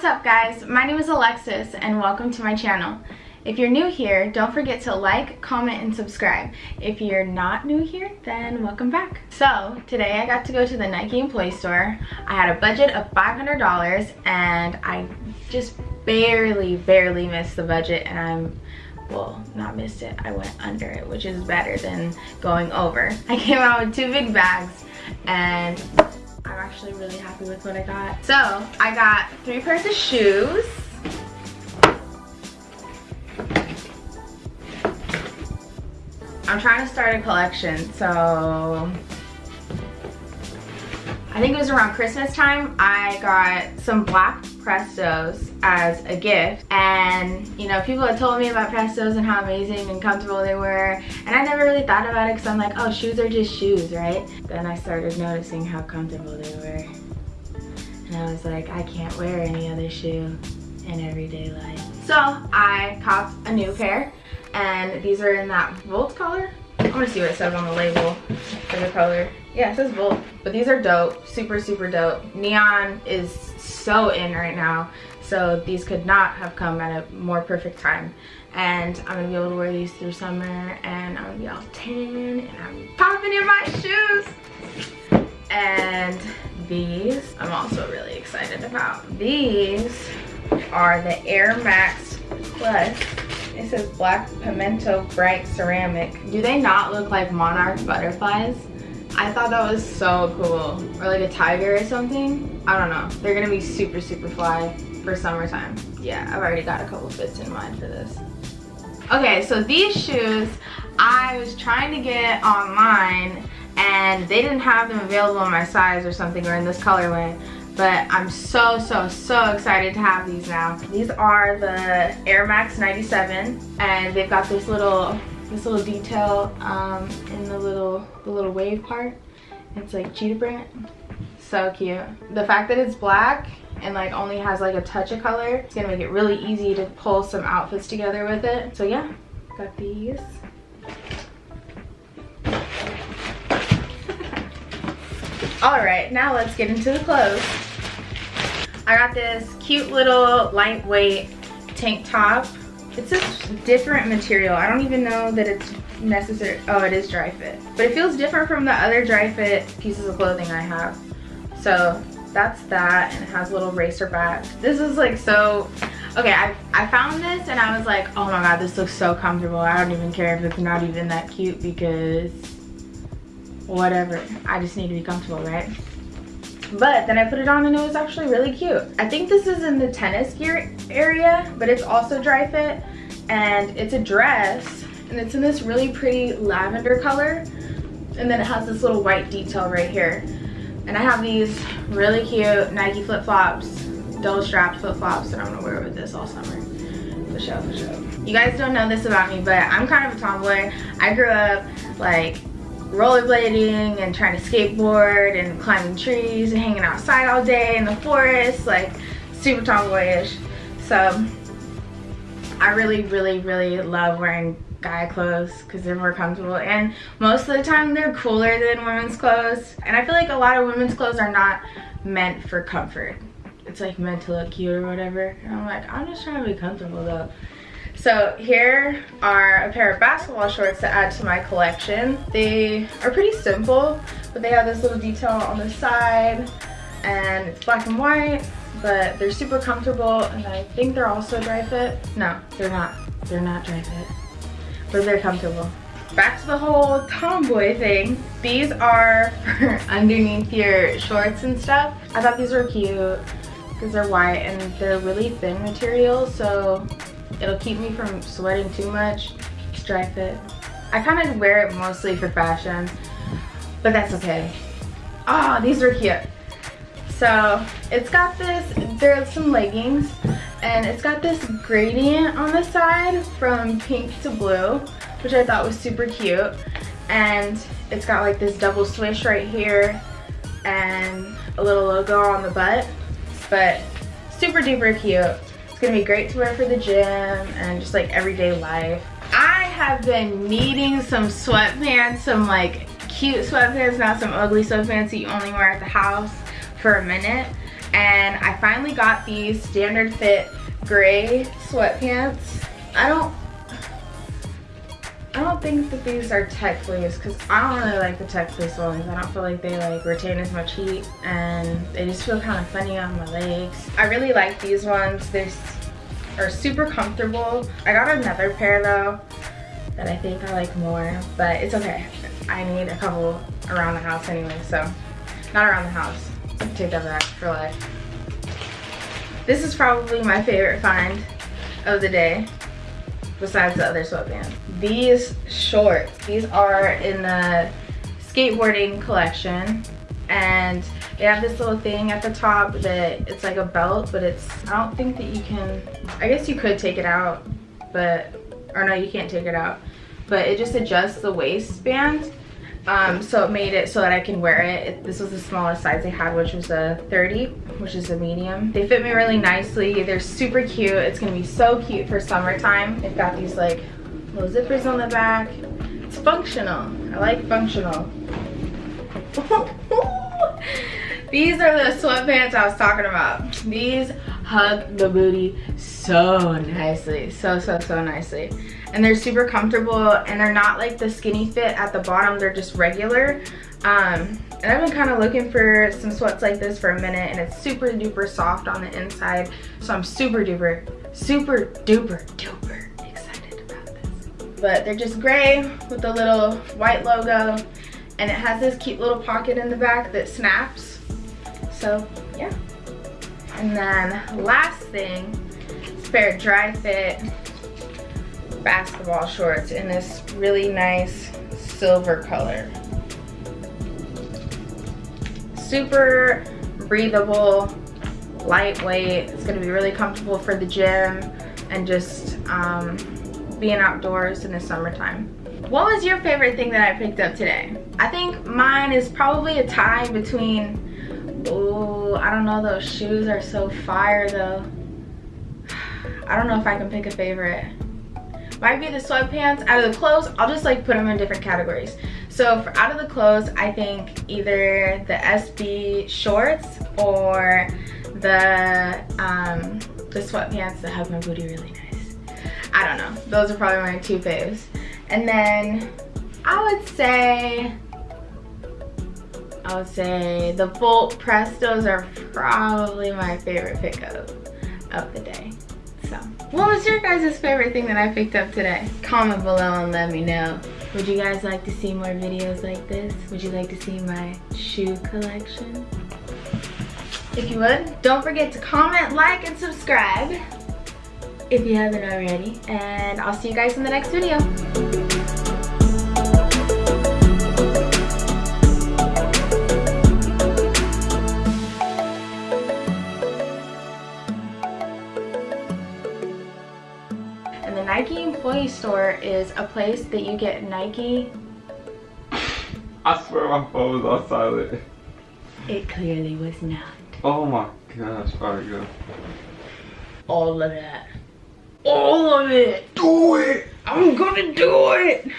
What's up guys? My name is Alexis and welcome to my channel. If you're new here, don't forget to like, comment, and subscribe. If you're not new here, then welcome back. So, today I got to go to the Nike employee store. I had a budget of $500 and I just barely, barely missed the budget and I'm well not missed it i went under it which is better than going over i came out with two big bags and i'm actually really happy with what i got. So i got three pairs of shoes. I'm trying to start a collection so I think it was around Christmas time, I got some black Prestos as a gift. And, you know, people had told me about Prestos and how amazing and comfortable they were. And I never really thought about it because I'm like, oh, shoes are just shoes, right? Then I started noticing how comfortable they were. And I was like, I can't wear any other shoe in everyday life. So I copped a new pair and these are in that Volt color. I want to see what it says on the label for the color. Yeah, it says Volt. But these are dope. Super, super dope. Neon is so in right now. So these could not have come at a more perfect time. And I'm to be able to wear these through summer. And I'm to be all tan. And I'm popping in my shoes. And these, I'm also really excited about. These are the Air Max Plus it says black pimento bright ceramic. Do they not look like monarch butterflies? I thought that was so cool. Or like a tiger or something. I don't know. They're gonna be super, super fly for summertime. Yeah, I've already got a couple fits in mind for this. Okay, so these shoes, I was trying to get online and they didn't have them available in my size or something or in this colorway but I'm so, so, so excited to have these now. These are the Air Max 97 and they've got this little, this little detail um, in the little, the little wave part. It's like cheetah print. So cute. The fact that it's black and like only has like a touch of color, it's gonna make it really easy to pull some outfits together with it. So yeah, got these. All right, now let's get into the clothes. I got this cute little lightweight tank top. It's a different material. I don't even know that it's necessary. Oh, it is Dri-FIT. But it feels different from the other Dri-FIT pieces of clothing I have. So that's that and it has a little racer back. This is like so, okay, I, I found this and I was like, oh my God, this looks so comfortable. I don't even care if it's not even that cute because whatever. I just need to be comfortable, right? But then I put it on and it was actually really cute. I think this is in the tennis gear area, but it's also Dri-FIT. And it's a dress and it's in this really pretty lavender color. And then it has this little white detail right here. And I have these really cute Nike flip-flops, double strapped flip-flops that I'm gonna wear with this all summer. For sure, for sure. You guys don't know this about me, but I'm kind of a tomboy. I grew up like rollerblading and trying to skateboard and climbing trees and hanging outside all day in the forest, like super tomboyish. So I really, really, really love wearing guy clothes because they're more comfortable and most of the time they're cooler than women's clothes. And I feel like a lot of women's clothes are not meant for comfort. It's like meant to look cute or whatever. And I'm like, I'm just trying to be comfortable though. So here are a pair of basketball shorts to add to my collection. They are pretty simple, but they have this little detail on the side and it's black and white, but they're super comfortable and I think they're also Dri-FIT. No, they're not. They're not Dri-FIT, but they're comfortable. Back to the whole tomboy thing. These are underneath your shorts and stuff. I thought these were cute because they're white and they're really thin material, so It'll keep me from sweating too much. Dri-FIT. I kind of wear it mostly for fashion, but that's okay. Oh, these are cute. So it's got this, there are some leggings, and it's got this gradient on the side from pink to blue, which I thought was super cute. And it's got like this double swish right here and a little logo on the butt, but super duper cute it's gonna be great to wear for the gym and just like everyday life. I have been needing some sweatpants, some like cute sweatpants, not some ugly sweatpants that you only wear at the house for a minute. And I finally got these standard fit gray sweatpants. I don't I don't think that these are tech fleece because I don't really like the tech fleece ones. I don't feel like they like retain as much heat and they just feel kind of funny on my legs. I really like these ones. They are super comfortable. I got another pair though that I think I like more, but it's okay. I need a couple around the house anyway, so not around the house. Take that back for life. This is probably my favorite find of the day besides the other sweatpants. These shorts, these are in the skateboarding collection and they have this little thing at the top that it's like a belt but it's I don't think that you can I guess you could take it out but or no you can't take it out but it just adjusts the waistband um, so it made it so that I can wear it. it. This was the smallest size they had, which was a 30, which is a medium. They fit me really nicely. They're super cute. It's gonna be so cute for summertime. They've got these like little zippers on the back. It's functional. I like functional. These are the sweatpants I was talking about. These hug the booty so nicely. So, so, so nicely and they're super comfortable and they're not like the skinny fit at the bottom. They're just regular. Um, and I've been kind of looking for some sweats like this for a minute and it's super duper soft on the inside. So I'm super duper super duper duper excited about this. But they're just gray with a little white logo and it has this cute little pocket in the back that snaps. So yeah. And then last thing spare dry Dri-FIT basketball shorts in this really nice silver color. Super breathable, lightweight. It's gonna be really comfortable for the gym and just um, being outdoors in the summertime. What was your favorite thing that I picked up today? I think mine is probably a tie between, oh, I don't know, those shoes are so fire though. I don't know if I can pick a favorite might be the sweatpants out of the clothes i'll just like put them in different categories. So for out of the clothes i think either the sb shorts or the um the sweatpants that hug my booty really nice. I don't know. Those are probably my two faves. And then i would say I would say the Volt Prestos are probably my favorite pickup of the day. What was your guys' favorite thing that I picked up today? Comment below and let me know. Would you guys like to see more videos like this? Would you like to see my shoe collection? If you would, don't forget to comment, like, and subscribe if you haven't already. And I'll see you guys in the next video. Nike Store is a place that you get Nike. I swear my phone was on silent. It clearly was not. Oh my gosh, alright go. All of that. All of it. Do it! I'm gonna do it!